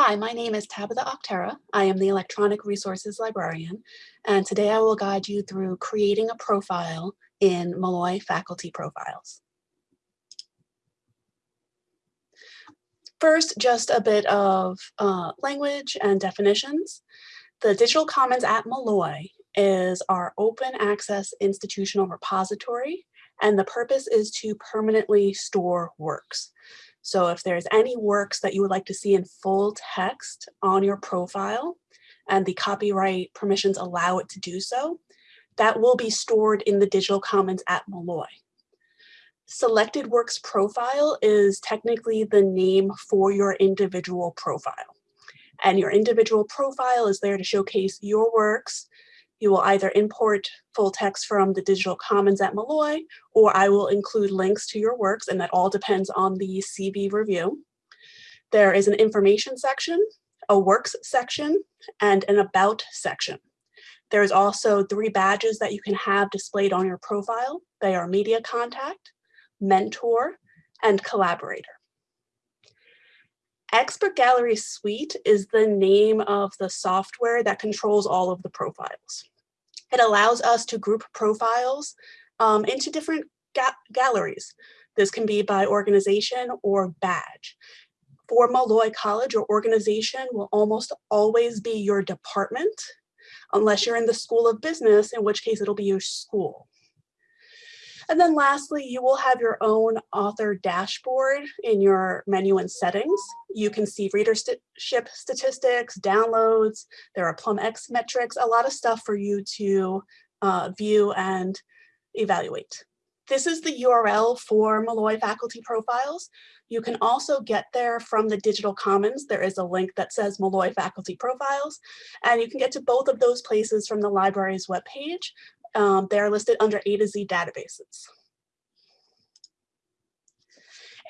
Hi, my name is Tabitha Octera. I am the Electronic Resources Librarian, and today I will guide you through creating a profile in Molloy Faculty Profiles. First, just a bit of uh, language and definitions. The Digital Commons at Molloy is our open access institutional repository, and the purpose is to permanently store works. So if there's any works that you would like to see in full text on your profile and the copyright permissions allow it to do so, that will be stored in the digital commons at Molloy. Selected works profile is technically the name for your individual profile. And your individual profile is there to showcase your works you will either import full text from the digital commons at Molloy, or I will include links to your works, and that all depends on the CV review. There is an information section, a works section, and an about section. There's also three badges that you can have displayed on your profile. They are media contact, mentor, and collaborator. Expert Gallery Suite is the name of the software that controls all of the profiles. It allows us to group profiles um, into different ga galleries. This can be by organization or badge. For Molloy College, your organization will almost always be your department, unless you're in the School of Business, in which case it'll be your school. And then lastly, you will have your own author dashboard in your menu and settings. You can see readership statistics, downloads, there are PlumX metrics, a lot of stuff for you to uh, view and evaluate. This is the URL for Molloy faculty profiles. You can also get there from the digital commons. There is a link that says Molloy faculty profiles, and you can get to both of those places from the library's webpage, um, they're listed under A to Z databases.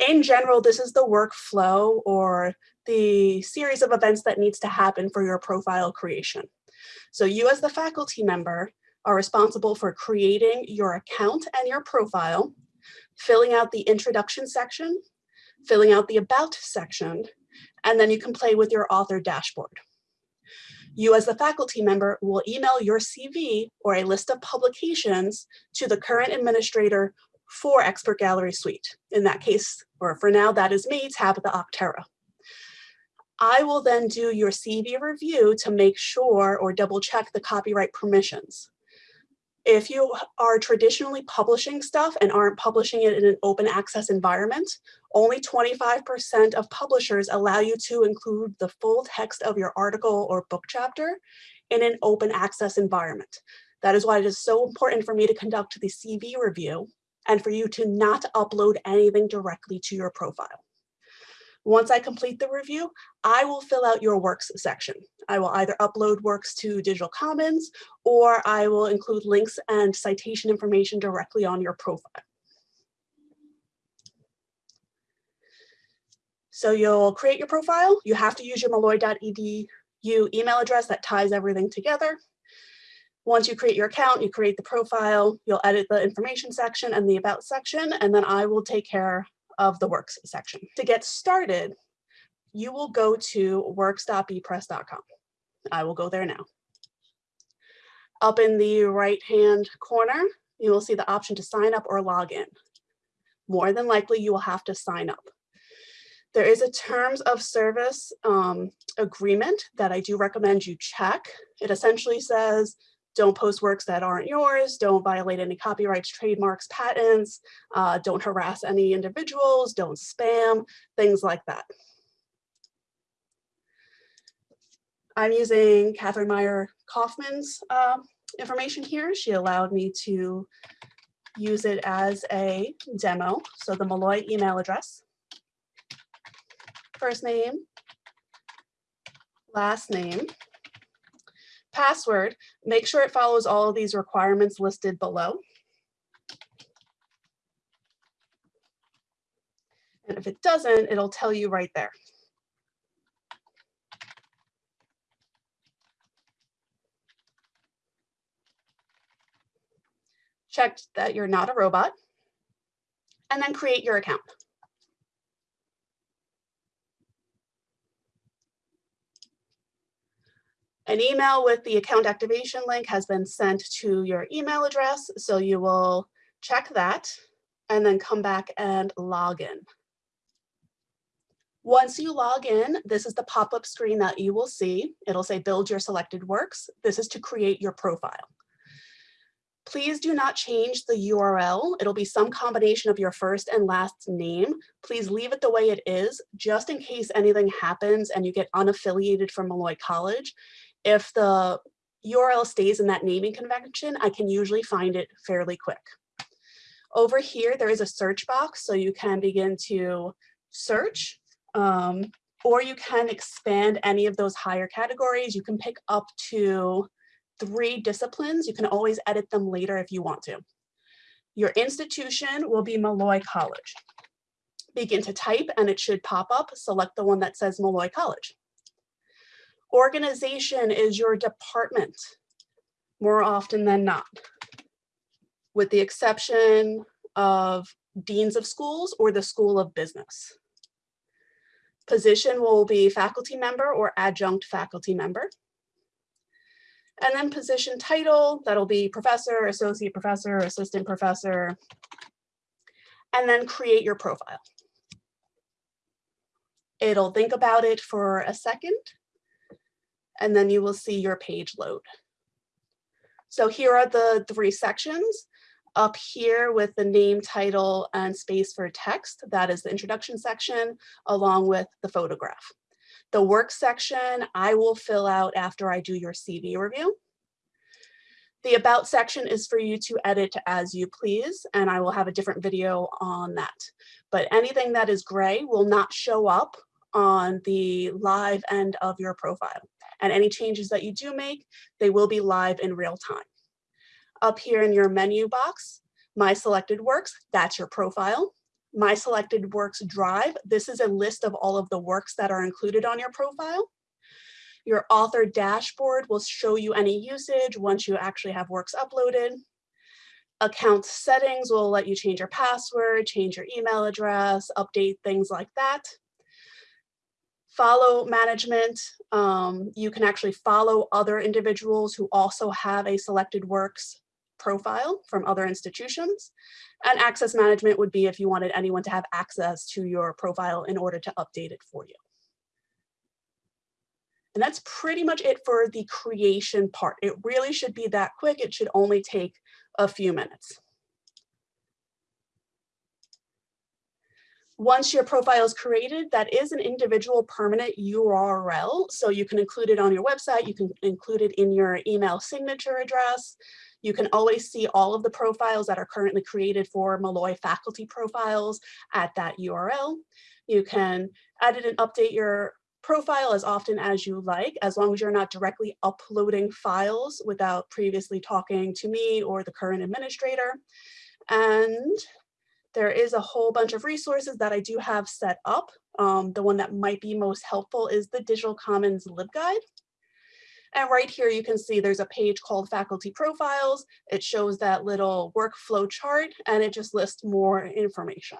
In general, this is the workflow or the series of events that needs to happen for your profile creation. So you as the faculty member are responsible for creating your account and your profile, filling out the introduction section, filling out the about section, and then you can play with your author dashboard. You as the faculty member will email your CV or a list of publications to the current administrator for Expert Gallery Suite. In that case, or for now, that is me, Tabitha Octera. I will then do your CV review to make sure or double check the copyright permissions. If you are traditionally publishing stuff and aren't publishing it in an open access environment, only 25% of publishers allow you to include the full text of your article or book chapter in an open access environment. That is why it is so important for me to conduct the CV review and for you to not upload anything directly to your profile. Once I complete the review, I will fill out your works section. I will either upload works to Digital Commons or I will include links and citation information directly on your profile. So you'll create your profile. You have to use your molloy.edu email address that ties everything together. Once you create your account, you create the profile, you'll edit the information section and the about section, and then I will take care of the works section. To get started, you will go to works.bepress.com. I will go there now. Up in the right-hand corner, you will see the option to sign up or log in. More than likely, you will have to sign up. There is a terms of service um, agreement that I do recommend you check. It essentially says don't post works that aren't yours, don't violate any copyrights, trademarks, patents, uh, don't harass any individuals, don't spam, things like that. I'm using Catherine Meyer Kaufman's uh, information here. She allowed me to use it as a demo. So the Molloy email address, first name, last name, password, make sure it follows all of these requirements listed below. And if it doesn't, it'll tell you right there. Check that you're not a robot, and then create your account. An email with the account activation link has been sent to your email address, so you will check that and then come back and log in. Once you log in, this is the pop-up screen that you will see. It'll say build your selected works. This is to create your profile. Please do not change the URL. It'll be some combination of your first and last name. Please leave it the way it is, just in case anything happens and you get unaffiliated from Molloy College. If the URL stays in that naming convention, I can usually find it fairly quick. Over here, there is a search box, so you can begin to search, um, or you can expand any of those higher categories. You can pick up to three disciplines. You can always edit them later if you want to. Your institution will be Molloy College. Begin to type and it should pop up. Select the one that says Molloy College. Organization is your department more often than not, with the exception of deans of schools or the School of Business. Position will be faculty member or adjunct faculty member. And then position title, that'll be professor, associate professor, assistant professor, and then create your profile. It'll think about it for a second, and then you will see your page load. So here are the three sections. Up here with the name, title, and space for text, that is the introduction section, along with the photograph. The work section I will fill out after I do your CV review. The about section is for you to edit as you please, and I will have a different video on that. But anything that is gray will not show up on the live end of your profile. And any changes that you do make, they will be live in real time. Up here in your menu box, my selected works, that's your profile my selected works drive. This is a list of all of the works that are included on your profile. Your author dashboard will show you any usage once you actually have works uploaded. Account settings will let you change your password, change your email address, update things like that. Follow management, um, you can actually follow other individuals who also have a selected works profile from other institutions. And access management would be if you wanted anyone to have access to your profile in order to update it for you. And that's pretty much it for the creation part. It really should be that quick. It should only take a few minutes. Once your profile is created, that is an individual permanent URL. So you can include it on your website. You can include it in your email signature address. You can always see all of the profiles that are currently created for Molloy faculty profiles at that URL. You can edit and update your profile as often as you like, as long as you're not directly uploading files without previously talking to me or the current administrator. And there is a whole bunch of resources that I do have set up. Um, the one that might be most helpful is the Digital Commons LibGuide. And right here, you can see there's a page called faculty profiles. It shows that little workflow chart and it just lists more information.